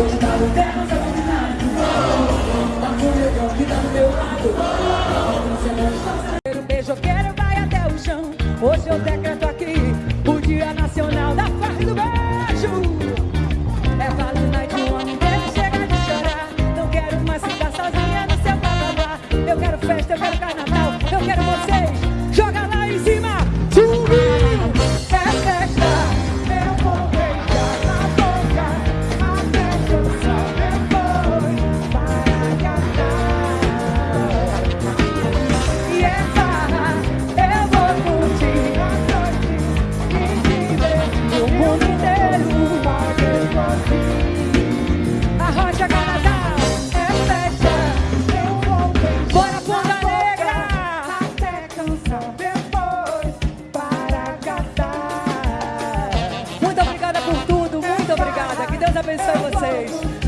convidado, terra o que tá do meu lado. Beijo eu quero vai até o chão. Hoje eu decreto aqui o dia nacional da farra do beijo. É vale de um homem, deve chegar de chorar. Não quero mais ficar sozinha no seu blá blá blá. Eu quero festa, eu quero parabéns para vocês.